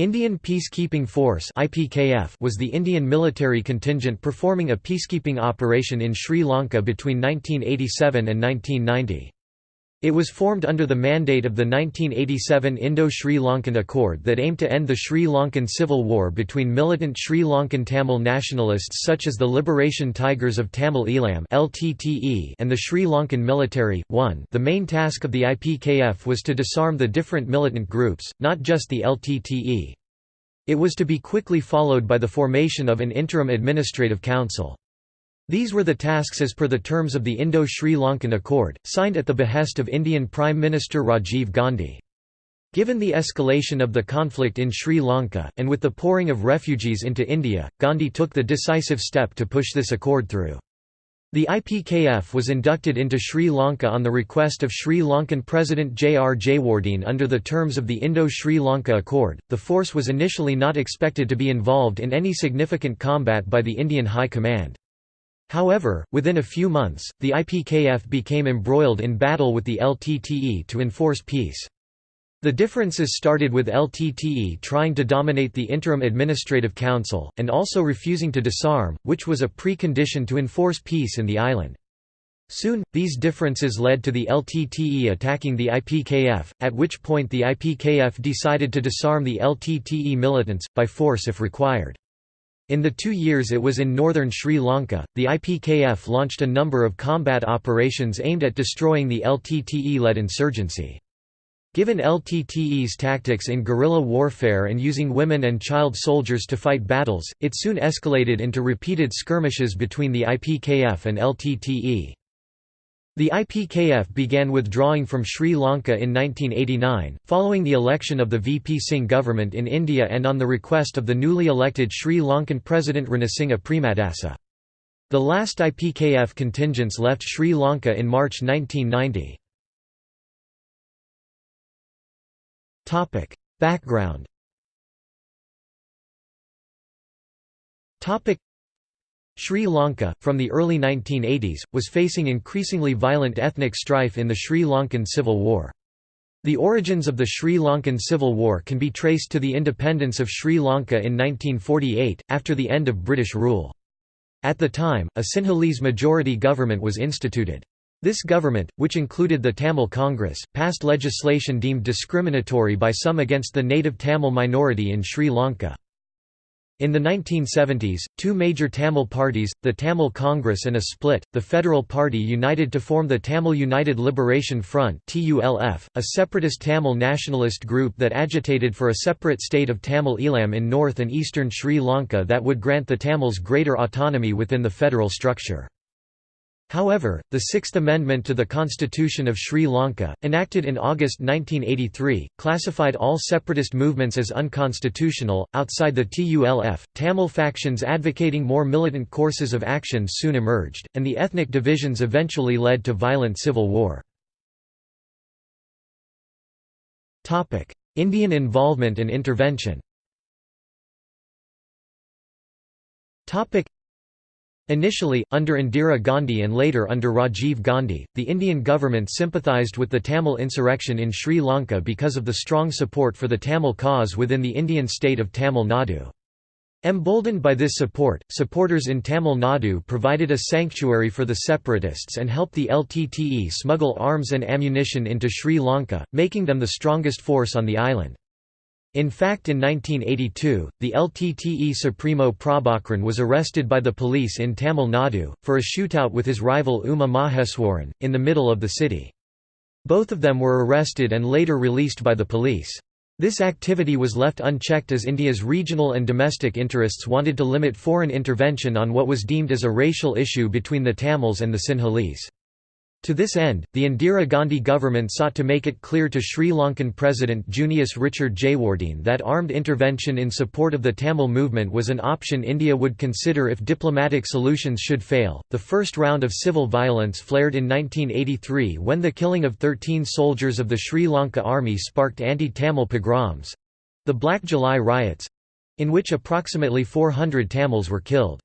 Indian Peacekeeping Force was the Indian military contingent performing a peacekeeping operation in Sri Lanka between 1987 and 1990. It was formed under the mandate of the 1987 Indo-Sri Lankan Accord that aimed to end the Sri Lankan civil war between militant Sri Lankan Tamil nationalists such as the Liberation Tigers of Tamil Eelam LTTE and the Sri Lankan military. 1 The main task of the IPKF was to disarm the different militant groups, not just the LTTE. It was to be quickly followed by the formation of an interim administrative council. These were the tasks as per the terms of the Indo-Sri Lankan Accord, signed at the behest of Indian Prime Minister Rajiv Gandhi. Given the escalation of the conflict in Sri Lanka, and with the pouring of refugees into India, Gandhi took the decisive step to push this accord through. The IPKF was inducted into Sri Lanka on the request of Sri Lankan President J. R. Jayewardene under the terms of the Indo-Sri Lanka Accord. The force was initially not expected to be involved in any significant combat by the Indian High Command. However, within a few months, the IPKF became embroiled in battle with the LTTE to enforce peace. The differences started with LTTE trying to dominate the Interim Administrative Council, and also refusing to disarm, which was a precondition to enforce peace in the island. Soon, these differences led to the LTTE attacking the IPKF, at which point the IPKF decided to disarm the LTTE militants, by force if required. In the two years it was in northern Sri Lanka, the IPKF launched a number of combat operations aimed at destroying the LTTE-led insurgency. Given LTTE's tactics in guerrilla warfare and using women and child soldiers to fight battles, it soon escalated into repeated skirmishes between the IPKF and LTTE. The IPKF began withdrawing from Sri Lanka in 1989, following the election of the VP Singh government in India and on the request of the newly elected Sri Lankan President Ranasinghe Premadasa. The last IPKF contingents left Sri Lanka in March 1990. Background Sri Lanka, from the early 1980s, was facing increasingly violent ethnic strife in the Sri Lankan Civil War. The origins of the Sri Lankan Civil War can be traced to the independence of Sri Lanka in 1948, after the end of British rule. At the time, a Sinhalese majority government was instituted. This government, which included the Tamil Congress, passed legislation deemed discriminatory by some against the native Tamil minority in Sri Lanka. In the 1970s, two major Tamil parties, the Tamil Congress and a split, the Federal Party united to form the Tamil United Liberation Front a separatist Tamil nationalist group that agitated for a separate state of Tamil Eelam in north and eastern Sri Lanka that would grant the Tamils greater autonomy within the federal structure. However, the Sixth Amendment to the Constitution of Sri Lanka, enacted in August 1983, classified all separatist movements as unconstitutional. Outside the TULF, Tamil factions advocating more militant courses of action soon emerged, and the ethnic divisions eventually led to violent civil war. Indian involvement and intervention Initially, under Indira Gandhi and later under Rajiv Gandhi, the Indian government sympathised with the Tamil insurrection in Sri Lanka because of the strong support for the Tamil cause within the Indian state of Tamil Nadu. Emboldened by this support, supporters in Tamil Nadu provided a sanctuary for the separatists and helped the LTTE smuggle arms and ammunition into Sri Lanka, making them the strongest force on the island. In fact in 1982, the LTTE Supremo Prabhakaran was arrested by the police in Tamil Nadu, for a shootout with his rival Uma Maheswaran, in the middle of the city. Both of them were arrested and later released by the police. This activity was left unchecked as India's regional and domestic interests wanted to limit foreign intervention on what was deemed as a racial issue between the Tamils and the Sinhalese. To this end, the Indira Gandhi government sought to make it clear to Sri Lankan President Junius Richard Jayewardene that armed intervention in support of the Tamil movement was an option India would consider if diplomatic solutions should fail. The first round of civil violence flared in 1983 when the killing of 13 soldiers of the Sri Lanka army sparked anti Tamil pogroms the Black July riots in which approximately 400 Tamils were killed.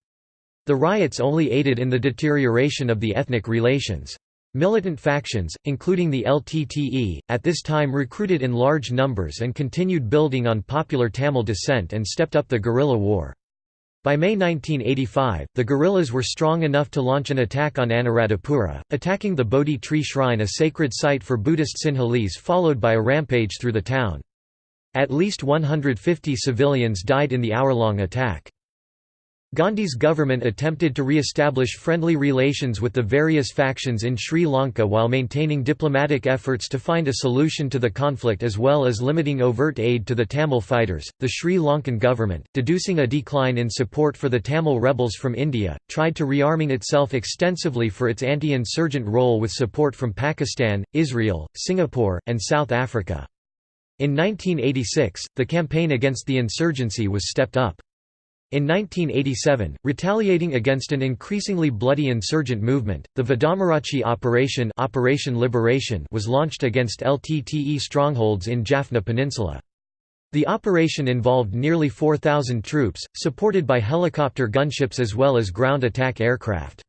The riots only aided in the deterioration of the ethnic relations. Militant factions, including the LTTE, at this time recruited in large numbers and continued building on popular Tamil dissent and stepped up the guerrilla war. By May 1985, the guerrillas were strong enough to launch an attack on Anuradhapura, attacking the Bodhi tree shrine a sacred site for Buddhist Sinhalese followed by a rampage through the town. At least 150 civilians died in the hour-long attack. Gandhi's government attempted to re-establish friendly relations with the various factions in Sri Lanka while maintaining diplomatic efforts to find a solution to the conflict as well as limiting overt aid to the Tamil fighters. The Sri Lankan government, deducing a decline in support for the Tamil rebels from India, tried to rearming itself extensively for its anti-insurgent role with support from Pakistan, Israel, Singapore, and South Africa. In 1986, the campaign against the insurgency was stepped up. In 1987, retaliating against an increasingly bloody insurgent movement, the Vadamarachchi Operation, Operation Liberation was launched against LTTE strongholds in Jaffna Peninsula. The operation involved nearly 4,000 troops, supported by helicopter gunships as well as ground attack aircraft.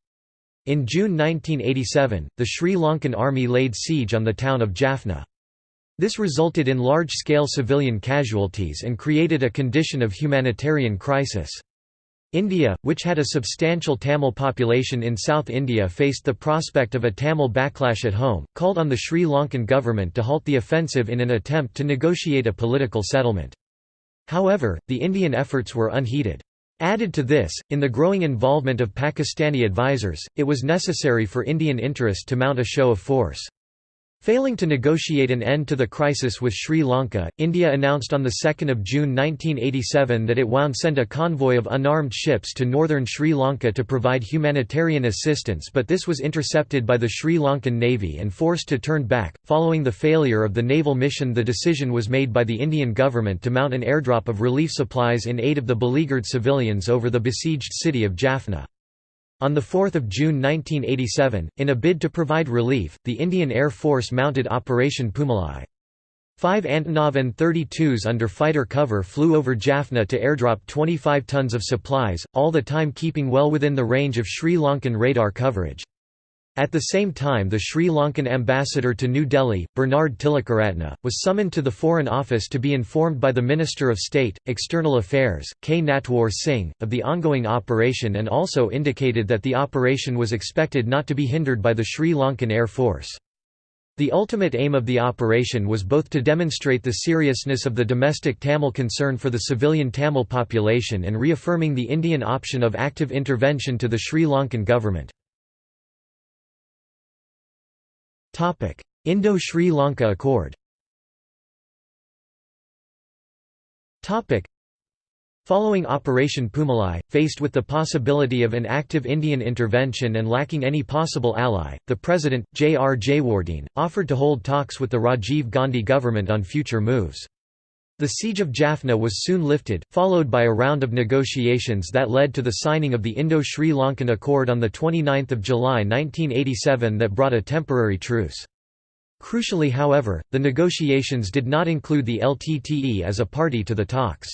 In June 1987, the Sri Lankan army laid siege on the town of Jaffna. This resulted in large-scale civilian casualties and created a condition of humanitarian crisis. India, which had a substantial Tamil population in South India faced the prospect of a Tamil backlash at home, called on the Sri Lankan government to halt the offensive in an attempt to negotiate a political settlement. However, the Indian efforts were unheeded. Added to this, in the growing involvement of Pakistani advisers, it was necessary for Indian interest to mount a show of force. Failing to negotiate an end to the crisis with Sri Lanka, India announced on 2 June 1987 that it would send a convoy of unarmed ships to northern Sri Lanka to provide humanitarian assistance but this was intercepted by the Sri Lankan Navy and forced to turn back. Following the failure of the naval mission the decision was made by the Indian government to mount an airdrop of relief supplies in aid of the beleaguered civilians over the besieged city of Jaffna. On 4 June 1987, in a bid to provide relief, the Indian Air Force mounted Operation Poomalai. Five Antonov An-32s under fighter cover flew over Jaffna to airdrop 25 tons of supplies, all the time keeping well within the range of Sri Lankan radar coverage. At the same time the Sri Lankan ambassador to New Delhi, Bernard Tilakaratna, was summoned to the Foreign Office to be informed by the Minister of State, External Affairs, K. Natwar Singh, of the ongoing operation and also indicated that the operation was expected not to be hindered by the Sri Lankan Air Force. The ultimate aim of the operation was both to demonstrate the seriousness of the domestic Tamil concern for the civilian Tamil population and reaffirming the Indian option of active intervention to the Sri Lankan government. Indo-Sri Lanka Accord Following Operation Poomalai, faced with the possibility of an active Indian intervention and lacking any possible ally, the President, J. R. Jayewardene, offered to hold talks with the Rajiv Gandhi government on future moves. The siege of Jaffna was soon lifted, followed by a round of negotiations that led to the signing of the Indo-Sri Lankan Accord on 29 July 1987 that brought a temporary truce. Crucially however, the negotiations did not include the LTTE as a party to the talks.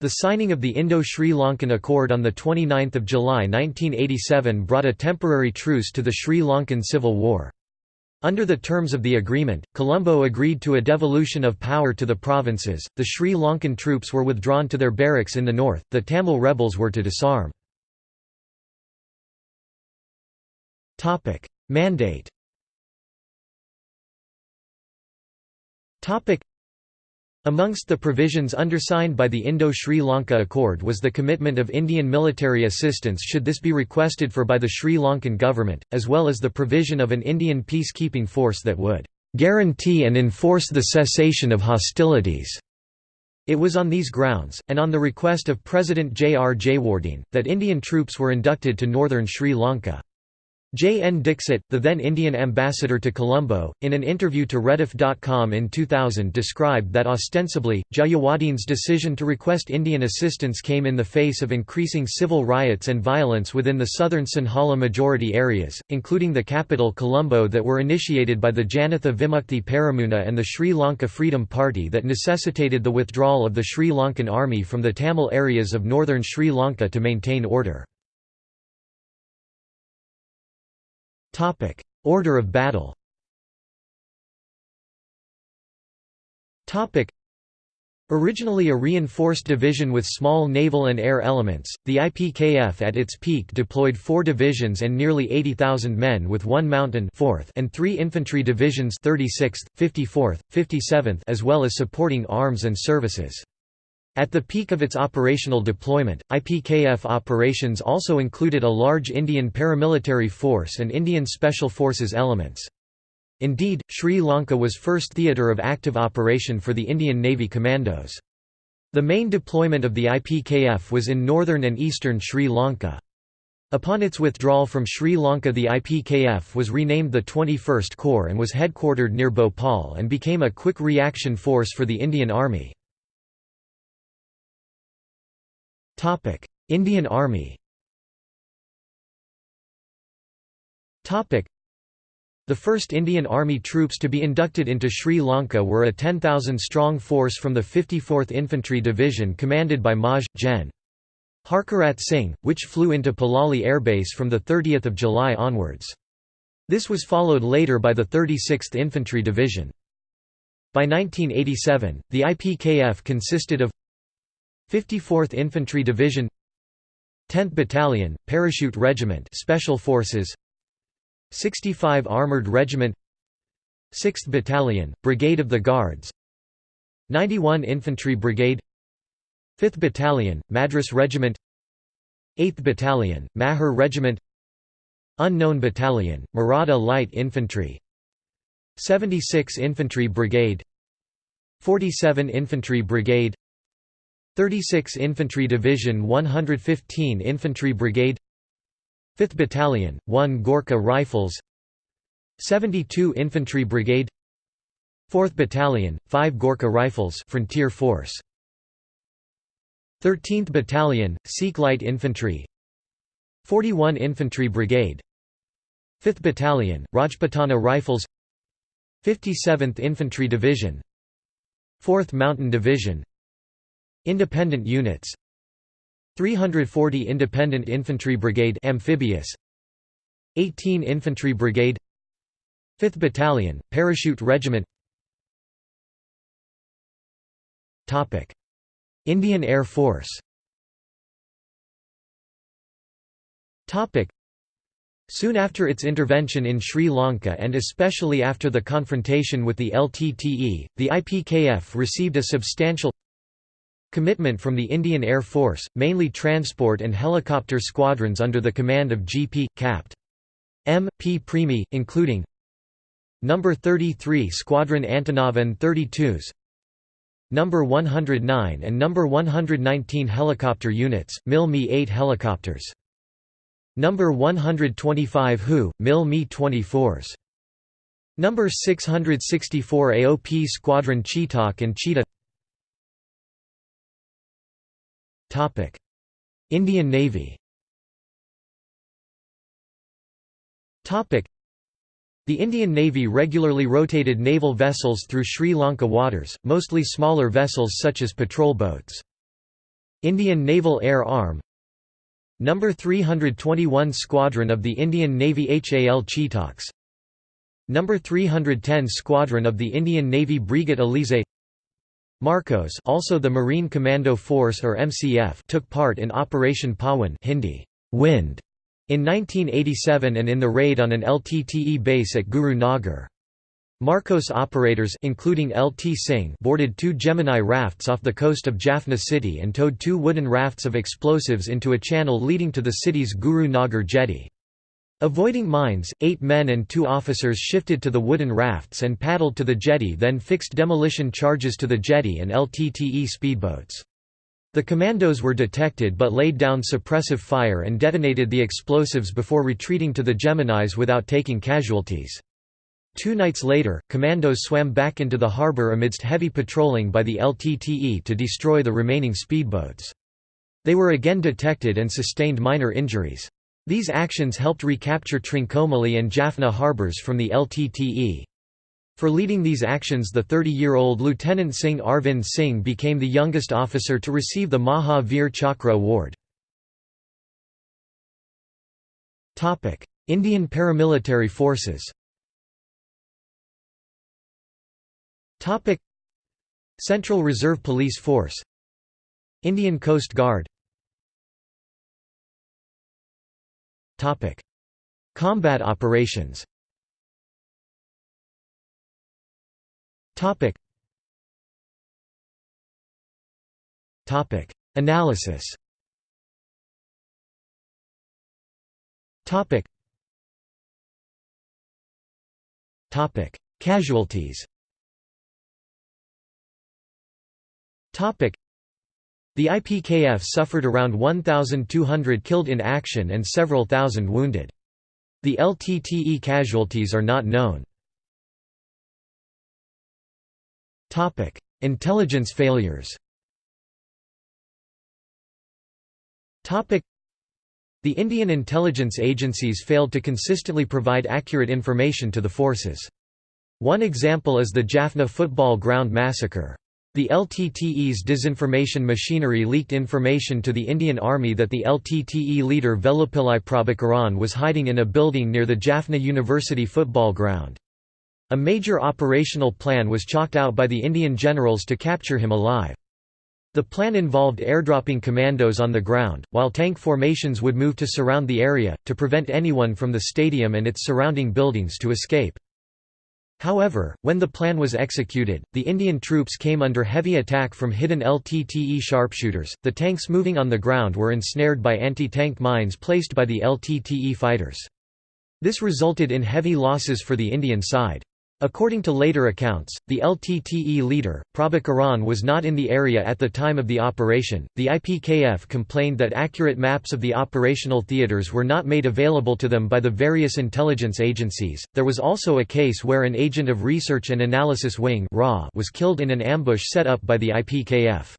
The signing of the Indo-Sri Lankan Accord on 29 July 1987 brought a temporary truce to the Sri Lankan Civil War. Under the terms of the agreement, Colombo agreed to a devolution of power to the provinces, the Sri Lankan troops were withdrawn to their barracks in the north, the Tamil rebels were to disarm. Mandate Amongst the provisions undersigned by the Indo-Sri Lanka Accord was the commitment of Indian military assistance should this be requested for by the Sri Lankan government, as well as the provision of an Indian peacekeeping force that would "...guarantee and enforce the cessation of hostilities." It was on these grounds, and on the request of President J. R. Jayewardene, that Indian troops were inducted to northern Sri Lanka. J. N. Dixit, the then Indian ambassador to Colombo, in an interview to Rediff.com in 2000 described that ostensibly, Jayewardene's decision to request Indian assistance came in the face of increasing civil riots and violence within the southern Sinhala majority areas, including the capital Colombo that were initiated by the Janatha Vimukthi Peramuna and the Sri Lanka Freedom Party that necessitated the withdrawal of the Sri Lankan army from the Tamil areas of northern Sri Lanka to maintain order. Order of battle Originally a reinforced division with small naval and air elements, the IPKF at its peak deployed four divisions and nearly 80,000 men with one mountain 4th and three infantry divisions 36th, 54th, 57th as well as supporting arms and services. At the peak of its operational deployment, IPKF operations also included a large Indian paramilitary force and Indian Special Forces elements. Indeed, Sri Lanka was first theatre of active operation for the Indian Navy Commandos. The main deployment of the IPKF was in northern and eastern Sri Lanka. Upon its withdrawal from Sri Lanka the IPKF was renamed the 21st Corps and was headquartered near Bhopal and became a quick reaction force for the Indian Army. Indian Army Topic: the first Indian Army troops to be inducted into Sri Lanka were a 10,000-strong force from the 54th Infantry Division commanded by Maj. Gen. Harkarat Singh, which flew into Palali Air Base from 30 July onwards. This was followed later by the 36th Infantry Division. By 1987, the IPKF consisted of 54th Infantry Division 10th Battalion, Parachute Regiment Special Forces 65 Armored Regiment 6th Battalion, Brigade of the Guards 91 Infantry Brigade 5th Battalion, Madras Regiment 8th Battalion, Mahar Regiment Unknown Battalion, Maratha Light Infantry 76 Infantry Brigade 47 Infantry Brigade 36 Infantry Division 115 Infantry Brigade 5th Battalion, 1 Gorkha Rifles 72 Infantry Brigade 4th Battalion, 5 Gorkha Rifles Frontier Force 13th Battalion, Sikh Light Infantry 41 Infantry Brigade 5th Battalion, Rajputana Rifles 57th Infantry Division 4th Mountain Division Independent units. 340 Independent Infantry Brigade amphibious. 18 Infantry Brigade. 5th Battalion Parachute Regiment. Topic. Indian Air Force. Topic. Soon after its intervention in Sri Lanka and especially after the confrontation with the LTTE, the IPKF received a substantial Commitment from the Indian Air Force, mainly transport and helicopter squadrons under the command of G.P. Capt. M. P. Premi, including No. 33 Squadron Antonov An-32s No. 109 and No. 119 helicopter units, MIL Mi-8 helicopters No. 125 HU, MIL Mi-24s No. 664 AOP Squadron Chetak and Cheetah Indian Navy the Indian Navy regularly rotated naval vessels through Sri Lanka waters, mostly smaller vessels such as patrol boats. Indian Naval Air Arm No. 321 Squadron of the Indian Navy HAL Chetaks No. 310 Squadron of the Indian Navy Breguet Alizé Marcos also the Marine Commando Force or MCF took part in Operation Pawan Hindi, wind, in 1987 and in the raid on an LTTE base at Guru Nagar. Marcos operators including LT Singh boarded two Gemini rafts off the coast of Jaffna city and towed two wooden rafts of explosives into a channel leading to the city's Guru Nagar jetty. Avoiding mines, eight men and two officers shifted to the wooden rafts and paddled to the jetty then fixed demolition charges to the jetty and LTTE speedboats. The commandos were detected but laid down suppressive fire and detonated the explosives before retreating to the Geminis without taking casualties. Two nights later, commandos swam back into the harbor amidst heavy patrolling by the LTTE to destroy the remaining speedboats. They were again detected and sustained minor injuries. These actions helped recapture Trincomalee and Jaffna harbors from the LTTE. For leading these actions the 30-year-old Lieutenant Singh Arvind Singh became the youngest officer to receive the Maha Veer Chakra award. Indian paramilitary forces Central Reserve Police Force Indian Coast Guard Combat operations. Analysis. Casualties Topic. The IPKF suffered around 1,200 killed in action and several thousand wounded. The LTTE casualties are not known. Intelligence failures. The Indian intelligence agencies failed to consistently provide accurate information to the forces. One example is the Jaffna football ground massacre. The LTTE's disinformation machinery leaked information to the Indian Army that the LTTE leader Velupillai Prabhakaran was hiding in a building near the Jaffna University football ground. A major operational plan was chalked out by the Indian generals to capture him alive. The plan involved airdropping commandos on the ground, while tank formations would move to surround the area, to prevent anyone from the stadium and its surrounding buildings to escape. However, when the plan was executed, the Indian troops came under heavy attack from hidden LTTE sharpshooters. The tanks moving on the ground were ensnared by anti tank mines placed by the LTTE fighters. This resulted in heavy losses for the Indian side. According to later accounts, the LTTE leader, Prabhakaran was not in the area at the time of the operation. The IPKF complained that accurate maps of the operational theaters were not made available to them by the various intelligence agencies. There was also a case where an agent of Research and Analysis Wing was killed in an ambush set up by the IPKF.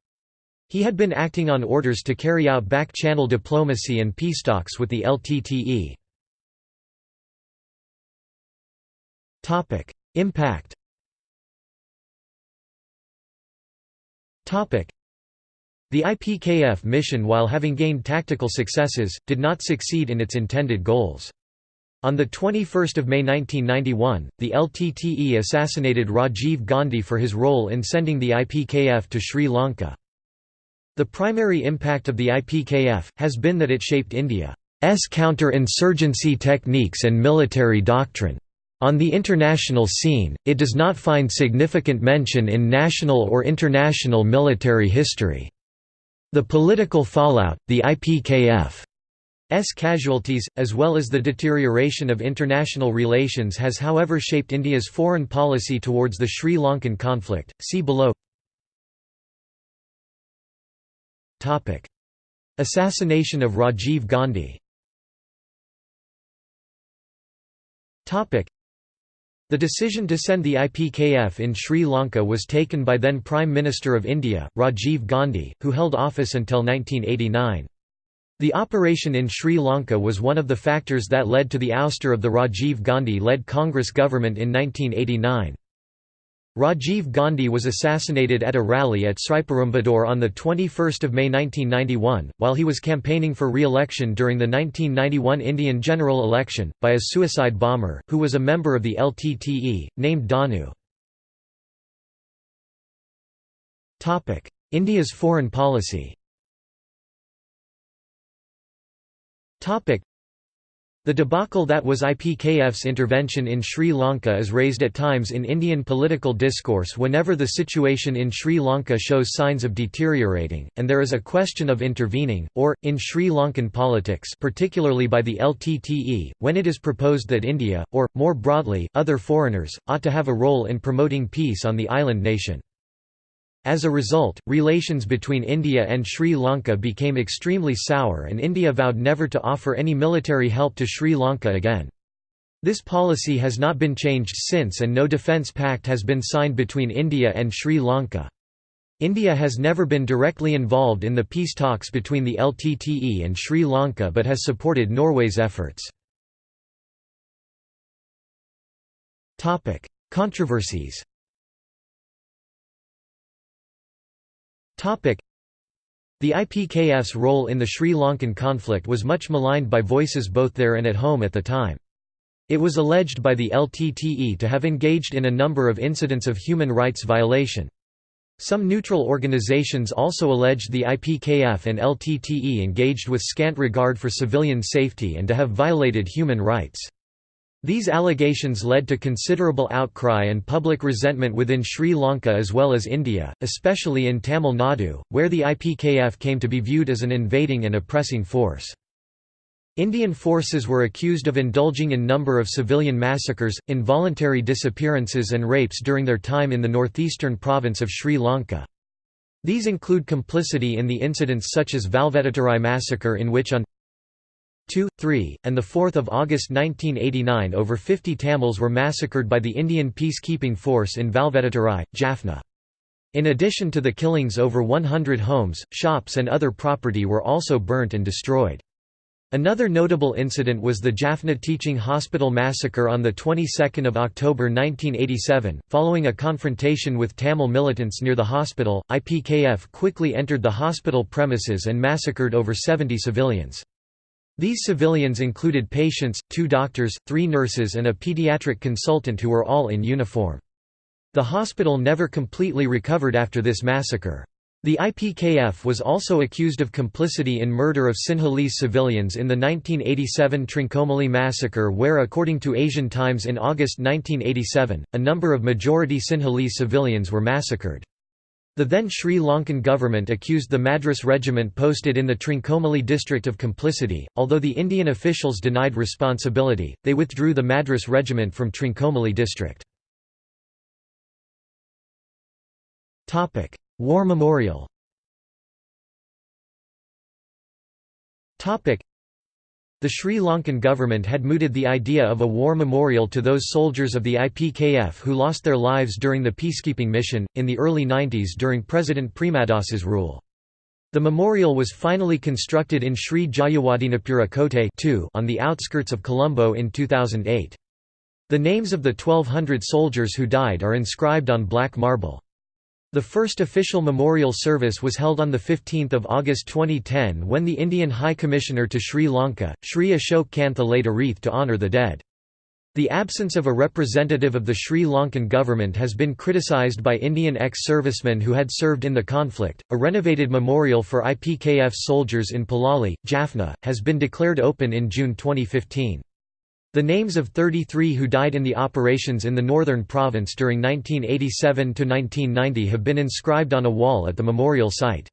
He had been acting on orders to carry out back-channel diplomacy and peace talks with the LTTE. Impact The IPKF mission while having gained tactical successes, did not succeed in its intended goals. On 21 May 1991, the LTTE assassinated Rajiv Gandhi for his role in sending the IPKF to Sri Lanka. The primary impact of the IPKF, has been that it shaped India's counter-insurgency techniques and military doctrine. On the international scene, it does not find significant mention in national or international military history. The political fallout, the IPKF's casualties, as well as the deterioration of international relations has however shaped India's foreign policy towards the Sri Lankan conflict. See below Assassination of Rajiv Gandhi the decision to send the IPKF in Sri Lanka was taken by then Prime Minister of India, Rajiv Gandhi, who held office until 1989. The operation in Sri Lanka was one of the factors that led to the ouster of the Rajiv Gandhi-led Congress government in 1989. Rajiv Gandhi was assassinated at a rally at Sriperumbudur on 21 May 1991, while he was campaigning for re-election during the 1991 Indian general election, by a suicide bomber, who was a member of the LTTE, named Dhanu. India's foreign policy the debacle that was IPKF's intervention in Sri Lanka is raised at times in Indian political discourse whenever the situation in Sri Lanka shows signs of deteriorating, and there is a question of intervening, or, in Sri Lankan politics particularly by the LTTE, when it is proposed that India, or, more broadly, other foreigners, ought to have a role in promoting peace on the island nation. As a result, relations between India and Sri Lanka became extremely sour and India vowed never to offer any military help to Sri Lanka again. This policy has not been changed since and no defence pact has been signed between India and Sri Lanka. India has never been directly involved in the peace talks between the LTTE and Sri Lanka but has supported Norway's efforts. Controversies The IPKF's role in the Sri Lankan conflict was much maligned by voices both there and at home at the time. It was alleged by the LTTE to have engaged in a number of incidents of human rights violation. Some neutral organizations also alleged the IPKF and LTTE engaged with scant regard for civilian safety and to have violated human rights. These allegations led to considerable outcry and public resentment within Sri Lanka as well as India, especially in Tamil Nadu, where the IPKF came to be viewed as an invading and oppressing force. Indian forces were accused of indulging in number of civilian massacres, involuntary disappearances and rapes during their time in the northeastern province of Sri Lanka. These include complicity in the incidents such as Valvetturai massacre in which on 2, 3, and 4 August 1989 over 50 Tamils were massacred by the Indian peacekeeping force in Valvetturai, Jaffna. In addition to the killings over 100 homes, shops and other property were also burnt and destroyed. Another notable incident was the Jaffna Teaching Hospital massacre on the 22nd of October 1987. Following a confrontation with Tamil militants near the hospital, IPKF quickly entered the hospital premises and massacred over 70 civilians. These civilians included patients, two doctors, three nurses and a pediatric consultant who were all in uniform. The hospital never completely recovered after this massacre. The IPKF was also accused of complicity in murder of Sinhalese civilians in the 1987 Trincomalee massacre where according to Asian Times in August 1987, a number of majority Sinhalese civilians were massacred. The then Sri Lankan government accused the Madras regiment posted in the Trincomalee district of complicity. Although the Indian officials denied responsibility, they withdrew the Madras regiment from Trincomalee district. War Memorial The Sri Lankan government had mooted the idea of a war memorial to those soldiers of the IPKF who lost their lives during the peacekeeping mission, in the early 90s during President Premadasa's rule. The memorial was finally constructed in Sri Jayawardenepura Kotte on the outskirts of Colombo in 2008. The names of the 1200 soldiers who died are inscribed on black marble. The first official memorial service was held on 15 August 2010 when the Indian High Commissioner to Sri Lanka, Sri Ashok Kantha laid a wreath to honour the dead. The absence of a representative of the Sri Lankan government has been criticised by Indian ex-servicemen who had served in the conflict. A renovated memorial for IPKF soldiers in Palali, Jaffna, has been declared open in June 2015. The names of 33 who died in the operations in the northern province during 1987 to 1990 have been inscribed on a wall at the memorial site.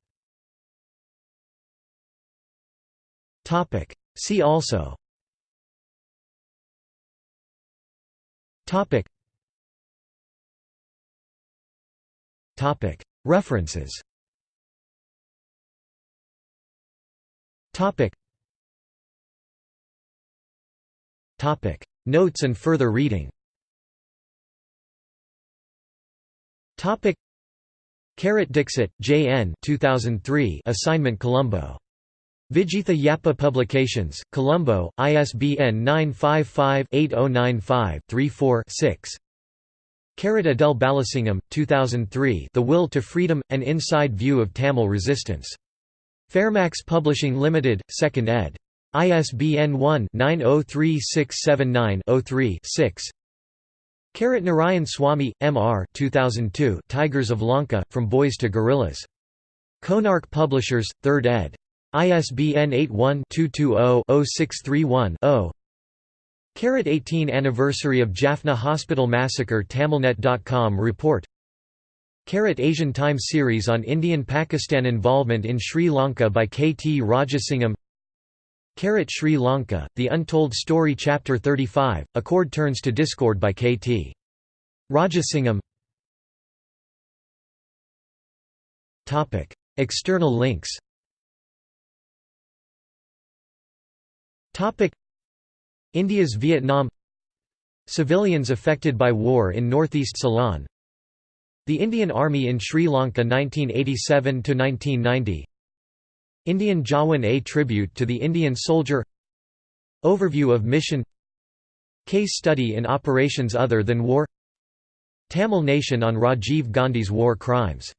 See also. References Topic Notes and further reading Topic Carrot Dixit, J. N. 2003 Assignment Colombo. Vijitha Yappa Publications, Colombo, ISBN 955-8095-34-6 Carrot Adele Balasingham, 2003 The Will to Freedom – An Inside View of Tamil Resistance. Fairmax Publishing Limited, 2nd ed. ISBN 1-903679-03-6 Karat Narayan Swamy, M.R. 2002 Tigers of Lanka, From Boys to Guerrillas. Konark Publishers, 3rd ed. ISBN 81-220-0631-0 Carat 18 Anniversary of Jaffna Hospital Massacre Tamilnet.com report Carat Asian Times series on Indian-Pakistan involvement in Sri Lanka by K. T. Rajasingham Karat Sri Lanka, The Untold Story Chapter 35, Accord Turns to Discord by K.T. Rajasingham External links. India's Vietnam. Civilians affected by war in northeast Ceylon. The Indian Army in Sri Lanka 1987–1990 Indian Jawan A Tribute to the Indian Soldier. Overview of mission. Case study in operations other than war. Tamil Nation on Rajiv Gandhi's war crimes